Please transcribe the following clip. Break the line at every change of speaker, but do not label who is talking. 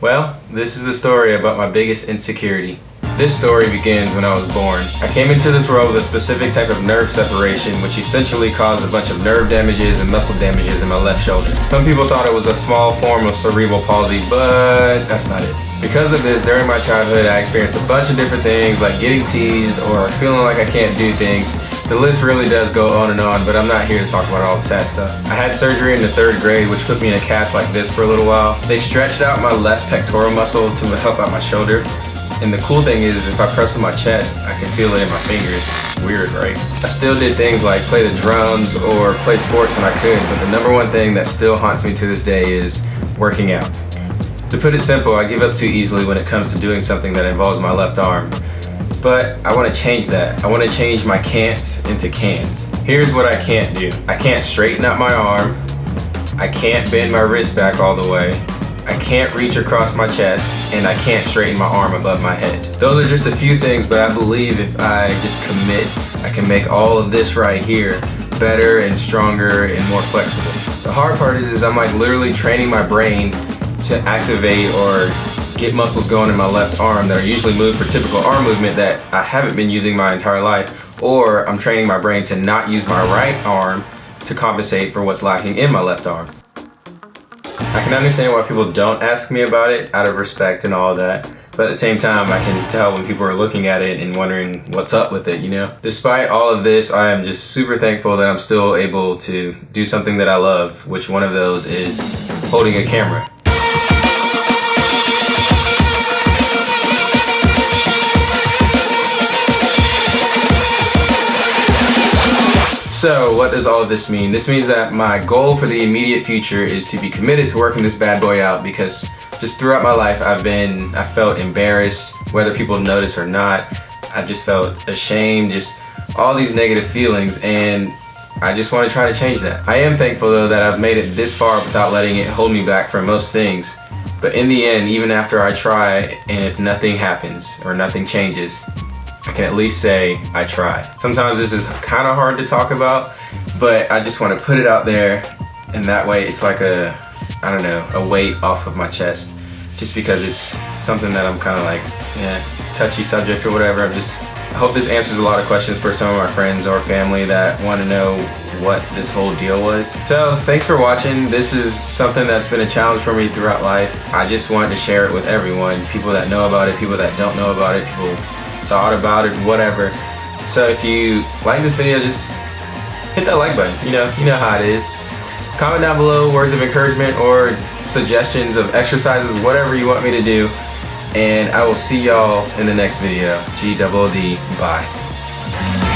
Well, this is the story about my biggest insecurity. This story begins when I was born. I came into this world with a specific type of nerve separation which essentially caused a bunch of nerve damages and muscle damages in my left shoulder. Some people thought it was a small form of cerebral palsy, but that's not it. Because of this, during my childhood, I experienced a bunch of different things like getting teased or feeling like I can't do things. The list really does go on and on, but I'm not here to talk about all the sad stuff. I had surgery in the third grade, which put me in a cast like this for a little while. They stretched out my left pectoral muscle to help out my shoulder. And the cool thing is, if I press on my chest, I can feel it in my fingers. Weird, right? I still did things like play the drums or play sports when I could, but the number one thing that still haunts me to this day is working out. To put it simple, I give up too easily when it comes to doing something that involves my left arm. But I want to change that. I want to change my can'ts into cans. Here's what I can't do. I can't straighten out my arm. I can't bend my wrist back all the way. I can't reach across my chest and I can't straighten my arm above my head. Those are just a few things, but I believe if I just commit, I can make all of this right here better and stronger and more flexible. The hard part is, is I'm like literally training my brain to activate or get muscles going in my left arm that are usually moved for typical arm movement that I haven't been using my entire life or I'm training my brain to not use my right arm to compensate for what's lacking in my left arm. I can understand why people don't ask me about it out of respect and all that. But at the same time, I can tell when people are looking at it and wondering what's up with it, you know? Despite all of this, I am just super thankful that I'm still able to do something that I love, which one of those is holding a camera. So what does all of this mean? This means that my goal for the immediate future is to be committed to working this bad boy out because just throughout my life I've been, I felt embarrassed whether people notice or not. I've just felt ashamed, just all these negative feelings and I just want to try to change that. I am thankful though that I've made it this far without letting it hold me back from most things. But in the end, even after I try and if nothing happens or nothing changes, I can at least say I tried. Sometimes this is kind of hard to talk about, but I just want to put it out there and that way it's like a, I don't know, a weight off of my chest just because it's something that I'm kind of like, yeah, touchy subject or whatever. I'm just, I hope this answers a lot of questions for some of my friends or family that want to know what this whole deal was. So thanks for watching. This is something that's been a challenge for me throughout life. I just wanted to share it with everyone, people that know about it, people that don't know about it, people thought about it, whatever. So if you like this video, just hit that like button. You know, you know how it is. Comment down below words of encouragement or suggestions of exercises, whatever you want me to do. And I will see y'all in the next video. G-double-D, bye.